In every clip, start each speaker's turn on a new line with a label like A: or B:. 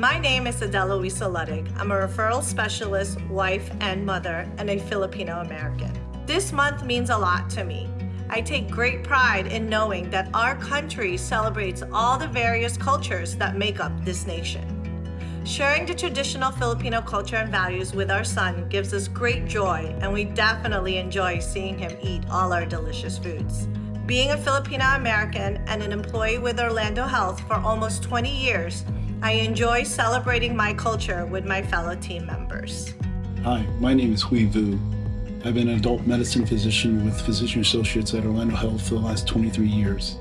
A: My name is Adela Luisa Luddig. I'm a referral specialist, wife, and mother, and a Filipino American. This month means a lot to me. I take great pride in knowing that our country celebrates all the various cultures that make up this nation. Sharing the traditional Filipino culture and values with our son gives us great joy, and we definitely enjoy seeing him eat all our delicious foods. Being a Filipino American and an employee with Orlando Health for almost 20 years, I enjoy celebrating my culture with my fellow team members.
B: Hi, my name is Hui Vu. I've been an adult medicine physician with Physician Associates at Orlando Health for the last 23 years.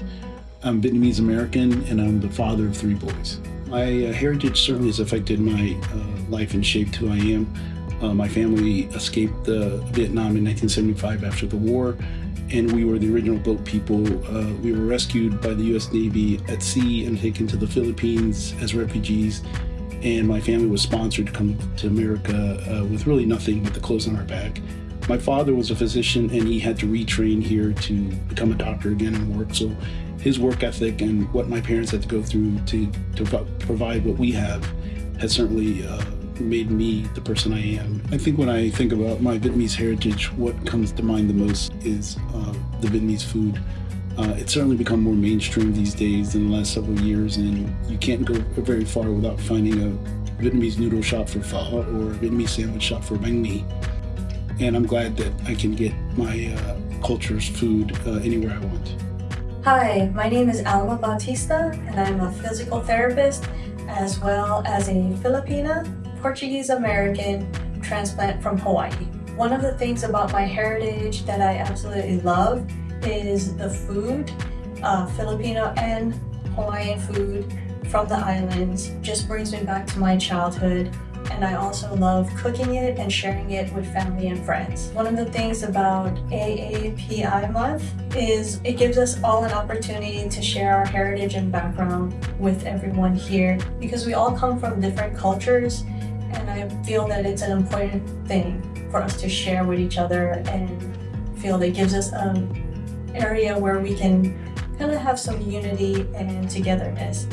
B: I'm Vietnamese American and I'm the father of three boys. My uh, heritage certainly has affected my uh, life and shaped who I am. Uh, my family escaped Vietnam in 1975 after the war and we were the original boat people. Uh, we were rescued by the U.S. Navy at sea and taken to the Philippines as refugees. And my family was sponsored to come to America uh, with really nothing but the clothes on our back. My father was a physician and he had to retrain here to become a doctor again and work. So his work ethic and what my parents had to go through to, to provide what we have has certainly uh, made me the person I am. I think when I think about my Vietnamese heritage, what comes to mind the most is uh, the Vietnamese food. Uh, it's certainly become more mainstream these days in the last several years, and you can't go very far without finding a Vietnamese noodle shop for pho or a Vietnamese sandwich shop for banh mi. And I'm glad that I can get my uh, culture's food uh, anywhere I want.
C: Hi, my name is Alma Bautista, and I'm a physical therapist as well as a Filipina Portuguese American transplant from Hawaii. One of the things about my heritage that I absolutely love is the food, uh, Filipino and Hawaiian food from the islands just brings me back to my childhood and I also love cooking it and sharing it with family and friends. One of the things about AAPI month is it gives us all an opportunity to share our heritage and background with everyone here because we all come from different cultures and I feel that it's an important thing for us to share with each other and feel that gives us an area where we can kind of have some unity and togetherness.